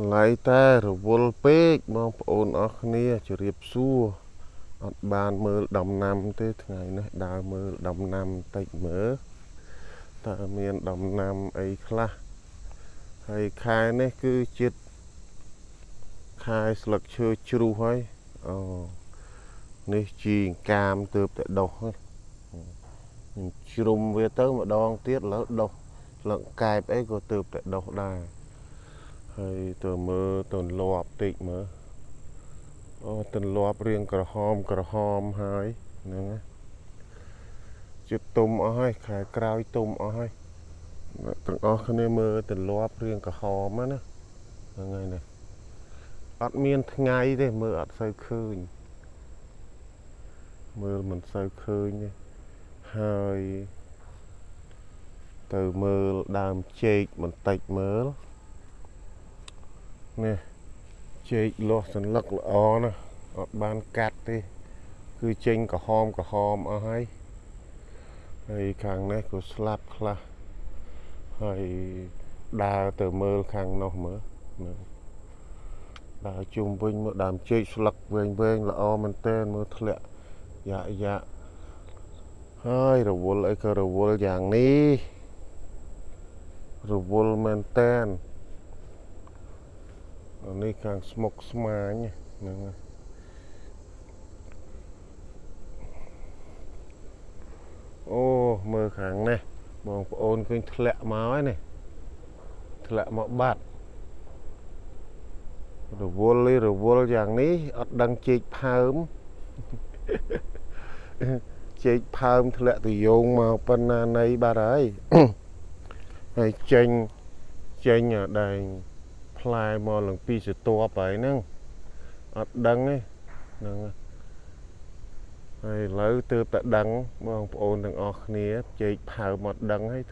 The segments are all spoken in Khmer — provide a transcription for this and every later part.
ថ្ងៃតែរវល់ពេកបងប្អូនអស់គ្នាជរាបសួរអត់បានមើលដំណាំទេថ្ងៃនេះដើរមើលដំណាំបន្តិចមើលតើមានដំណាំអីខ្លះហើយខែនេះគឺជាខែស្លឹកឈើជ្រុះហើយអូនេះជីអង្កាមទើបតែដុះខ្ញុំជ្រុំវាទៅម្ដងទៀតឥឡូវដុះស្លឹកកែបអីក៏ទើបតែដុះដែរ ហើយទៅមើលទៅលាប់តិចមើលអូទៅលាប់រៀងក្រហមក្រហមហើយហ្នឹងជិតទុំអស់ហើយខែក្រោយទុំអស់ហើយទាំងអស់គ្នាមើលទៅលាប់រៀងក្រហមណាហ្នឹងហើយនេះអត់មានថ្ងៃទេមើលអត់សូវឃើញមើលមិនសូវឃើញទេហើយទៅមើលដើមចេកបន្តិចមើល នេះចេកលាស់សន្លឹកល្អណាស់អត់បានកាត់ទេ គឺចេញក្រហមក្រហមអស់ហើយហើយខាងនេះក៏ស្លាប់ខ្លះហើយដើរទៅមើលខាងនោះមើលមើលដើរជុំវិញមើលដើមចេកស្លឹកវែងវែងល្អមែនតើមើលធ្លាក់យ៉ាយ៉ាហើយរវល់អីក៏រវល់យ៉ាងនេះរវល់មែនតែ ននេះខាងស្មុកស្មាញហ្នឹងអូមើលខាងនេះបងប្អូនឃើញធ្លាក់មកហើយនេះធ្លាក់មកបាត់រវល់រវល់យ៉ាងនេះអត់ដឹងជែកផើមជែកផើមធ្លាក់ទៅយោងមកប៉ុណ្ណាណីបាត់ហើយហើយចេញចេញដែង ផ្លែមកឡើងពីសតបហើយហ្នឹងអត់ដឹងទេហ្នឹងហើយឥឡូវទើបតែដឹងបងប្អូនទាំងអស់គ្នាជែកផៅមកដឹងហើយ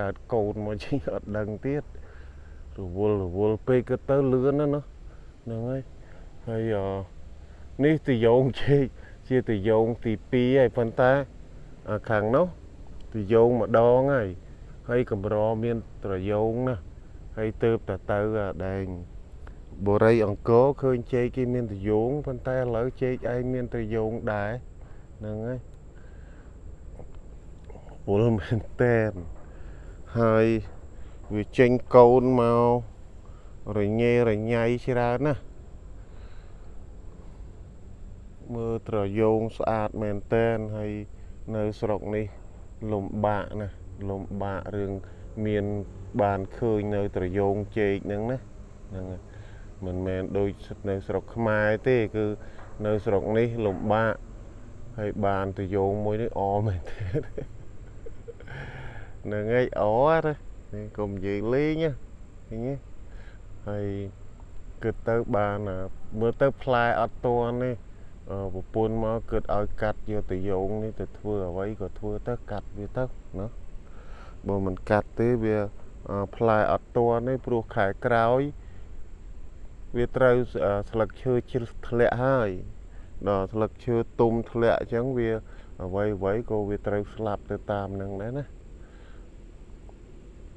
កើតកូនមកជិះអត់ដឹងទៀតរវល់រវល់ពេកក៏ទៅលឿនណាស់ហ្នឹងហើយហើយនេះទៅយងជែកជាទៅយងទី2ហើយប៉ុន្តែខាងនោះទៅយងម្ដងហើយហើយកម្រមានត្រយងណា ហើយទៅតទៅដែងបូរីអង្គរឃើញជែកគេមានត្រយងប៉ុន្តែឥឡូវជែកឯងមានត្រយងដែរហ្នឹងហើយពលមែនតែនហើយវាចេញកូនមករញ៉េរញ៉ៃច្រើនណាមើលត្រយងស្អាតមែនតែនហើយនៅស្រុកនេះលំបាកណាលំបាករឿងមាន បានឃើញនៅត្រយងជែកហ្នឹងណាហ្នឹងមិនមែនដូចនៅស្រុកខ្មែរទេគឺនៅស្រុកនេះលំបាកហើយបានត្រយងមួយនេះអមែនទេហ្នឹងហើយអទេនេះកុំនិយាយលេងឃើញទេហើយគិតទៅបានមើលទៅផ្លែអត់តន់នេះប្រពន្ធមកគិតឲ្យកាត់យកត្រយងនេះទៅធ្វើអ្វីក៏ធ្វើទៅកាត់វាទៅណាបើមិនកាត់ទេវា ផ្លែអត់ទាន់ទេព្រោះខែក្រោយ វាត្រូវស្លឹកឈើជ្រឹះធ្លាក់ហើយដល់ស្លឹកឈើទុំធ្លាក់អញ្ចឹងវាអ្វីអ្វីក៏វាត្រូវស្លាប់ទៅតាមនឹងដែរណា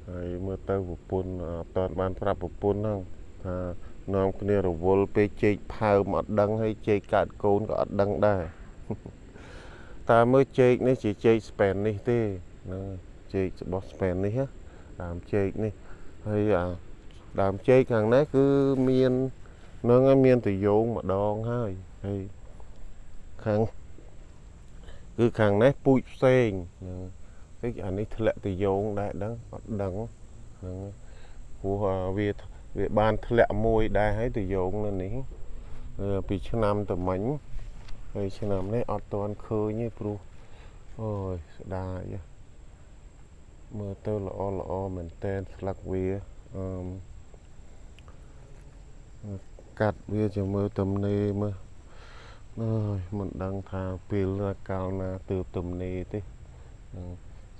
ហើយមើលទៅប្រពន្ធអត់តាន់បានប្រាប់ប្រពន្ធហ្នឹងថានាំគ្នារវល់ពេលជែកផើមអត់ដឹងហើយជែកកាត់កូនក៏អត់ដឹងដែរតើមើលជែកនេះជាជែកស្ប៉ែននេះទេហ្នឹងចេករបស់ស្ពេននេះ ដើមចេកនេះហើយអាដើមចេកខាងនេះគឺមាននឹងឲ្យមានតយោងម្ដងហើយហើយខាងគឺខាងនេះពូជផ្សេងហ្នឹងតិចអានេះធ្លាក់តយោងដែរដឹងអត់ដឹងហ្នឹងព្រោះវាវាបានធ្លាក់មួយដែរហើយតយោងនៅនេះពីឆ្នាំតមិញហើយឆ្នាំនេះអត់ទាន់ឃើញទេព្រោះអូយស្ដាយ មើលទៅល្អល្អមែនតែនស្លឹកវាអឺកាត់វាជាមើលទំនេរមើលអើយមិនដឹងថាពេលកាលណាទើបទំនេរទេ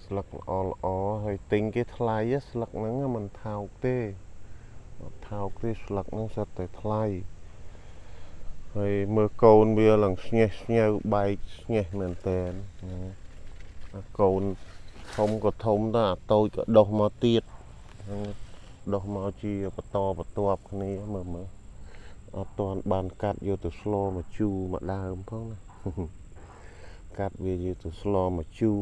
ស្លឹកល្អល្អហើយទិញគេថ្លៃស្លឹកហ្នឹងមិនថោកទេអត់ថោកទេស្លឹកហ្នឹងសិតតែថ្លៃហើយមើលកូនវាឡើងស្ញេះស្ញៅបែកស្ញេះមែនតែនកូន ធំក៏ធំទៅអាតូចក៏ដុះមកទៀតដុះមកជាបន្តបន្ទាប់គ្នាមើលមើលអត់ទាន់បានកាត់យកទៅស្លមកជូរមកដើមផងណាកាត់វាយកទៅស្លមកជូរ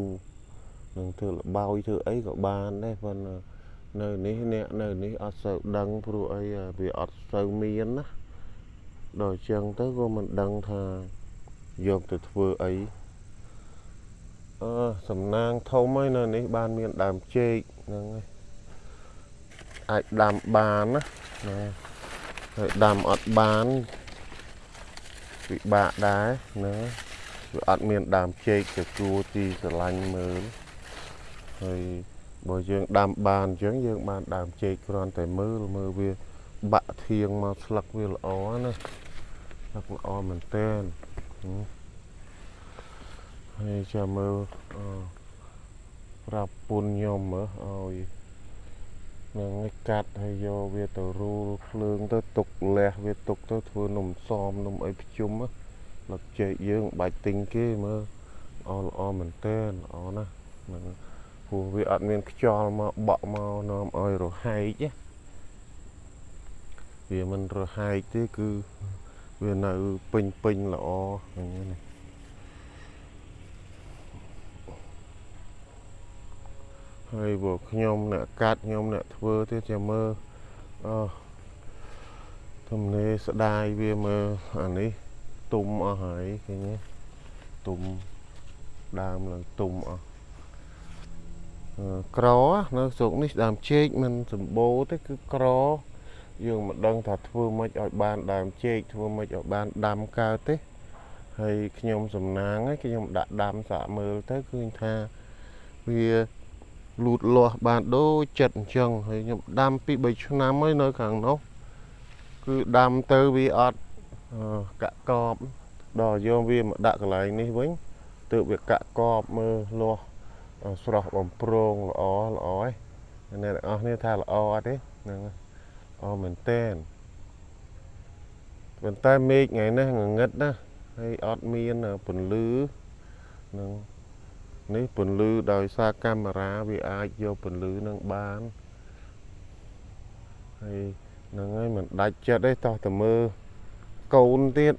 នឹងធ្វើលបោយធ្វើអីក៏បានដែរប៉ុន្តែនៅនេះអ្នកនៅនេះអត់សូវដឹងព្រោះអីវាអត់សូវមានណាដល់អញ្ចឹងទៅក៏មិនដឹងថាយកទៅធ្វើអី អឺសំណាងធំហើយនៅនេះបានមានដើមចេកហ្នឹងហើយអាចដាំបានណាណាហើយដាំអត់បានពិបាកដែរណាវាអត់មានដើមចេកទៅគួរទីស្រឡាញ់មើលហើយបើយើងដាំបានអញ្ចឹងយើងបានដើមចេកគ្រាន់តែមើលមើលវាបាក់ធៀងមកស្លឹកវាល្អណាស្លឹកល្អមែនតើ ហើយចាំមើលប្រាប់ពុនខ្ញុំមើលឲ្យនឹងកាត់ហើយយកវាទៅរូលភ្លើងទៅទុកលះវាទុកទៅធ្វើនំសមនំអីភ្ជុំលឹកចេកយើងបាច់ទិញគេមើលល្អល្អមែនតើល្អណាស់ហ្នឹងព្រោះវាអត់មានខ្យល់មកបក់មកនាំឲ្យរហែកវាមិនរហែកទេគឺវានៅពេញពេញល្អហ្នឹងណា ហើយបើខ្ញុំអ្នកកាត់ខ្ញុំអ្នកធ្វើទៀតចាំមើលអូទំនេរស្ដាយវាមើលអានេះទុំអស់ហើយឃើញទេទុំដើមឡើងទុំអស់ក្រនៅស្រុកនេះដើមចេកមិនសម្បូរទេគឺក្រយើងមិនដឹងថាធ្វើម៉េចឲ្យបានដើមចេកធ្វើម៉េចឲ្យបានដាំកើតទេហើយខ្ញុំសំណាងហើយខ្ញុំដាក់ដាំសាកមើលទៅឃើញថាវា លូតលាស់បានដូចចិត្តអញ្ចឹងហើយខ្ញុំដាំពី3ឆ្នាំហើយនៅខាងនោះគឺដាំទៅវាអត់កាក់កបដល់យកវាមកដាក់កន្លែងនេះវិញទើបវាកាក់កបមើលលាស់ស្រស់បំប្រងល្អល្អឯងអ្នកទាំងអស់គ្នាថាល្អអត់ទេហ្នឹងល្អមែនតែនប៉ុន្តែមេឃថ្ងៃនេះងងឹតណាហើយអត់មានពន្លឺនឹង នេះពន្លឺដោយសារកាមេរ៉ាវាអាចយកពន្លឺនឹងបានហើយហ្នឹងហើយមិនដាច់ចិត្តទេតោះតែមើលកូនទៀត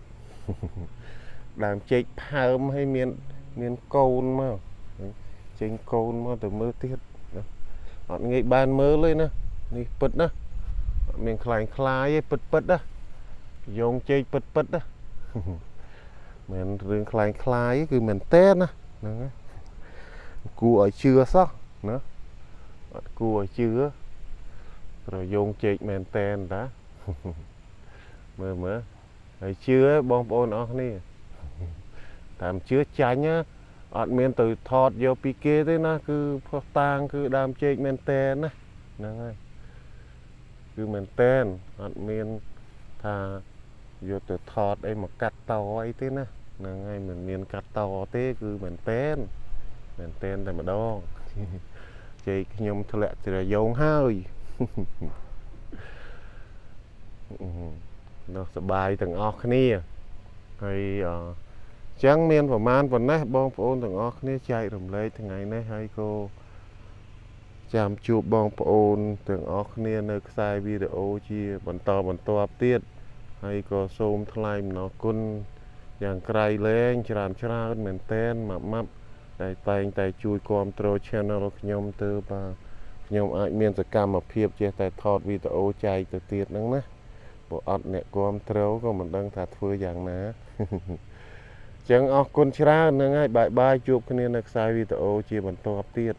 ដើមចេកផើមហើយមានមានកូនមកចេញកូនមកទៅមើលទៀតអត់ងាយបានមើលទេណានេះពិតណាអត់មានខ្លាញ់ខ្លាយទេពិតពិតណាយងចេកពិតពិតណាមិនរឿងខ្លាញ់ខ្លាយគឺមែនតើណាហ្នឹងហើយ គួរឲ្យជឿសោះណាអត់គួរឲ្យជឿប្រយោងជែកមែនតែនតាមើលមើលហើយជឿបងប្អូនអស់គ្នាតាមជឿចាញ់អត់មានទៅថតយកពីគេទេណាគឺផុសតាងគឺដើមជែកមែនតែនណាហ្នឹងហើយគឺមែនតែនអត់មានថាយកទៅថតអីមកកាត់តអីទេណាហ្នឹងហើយមិនមានកាត់តទេគឺមែនតែន មែនតែនតែម្ដងជ័យខ្ញុំធ្លាក់ត្រយងហើយនោះសបាយទាំងអស់គ្នាហើយអញ្ចឹងមានប្រមាណប៉ុណ្ណេះបងប្អូនទាំងអស់គ្នាចែករំលែកថ្ងៃនេះហើយក៏ចាំជួបបងប្អូនទាំងអស់គ្នានៅខ្សែវីដេអូជាបន្តបន្ទាប់ទៀតហើយក៏សូមថ្លែងអំណរគុណយ៉ាងក្រៃលែងច្រើនច្រើនមែនតែនម៉ាប់ម៉ាប់ ដែលតែងតែជួយគ្រប់គ្រង channel ខ្ញុំទៅបាទខ្ញុំអាចមានសកម្មភាពចេះតែថតវីដេអូចែកទៅទៀតហ្នឹងណាព្រោះអត់អ្នកគ្រប់គ្រងក៏មិនដឹងថាធ្វើយ៉ាងណាអញ្ចឹងអរគុណច្រើនហ្នឹងហើយបាយបាយជួបគ្នានៅខ្សែវីដេអូជាបន្តទៀត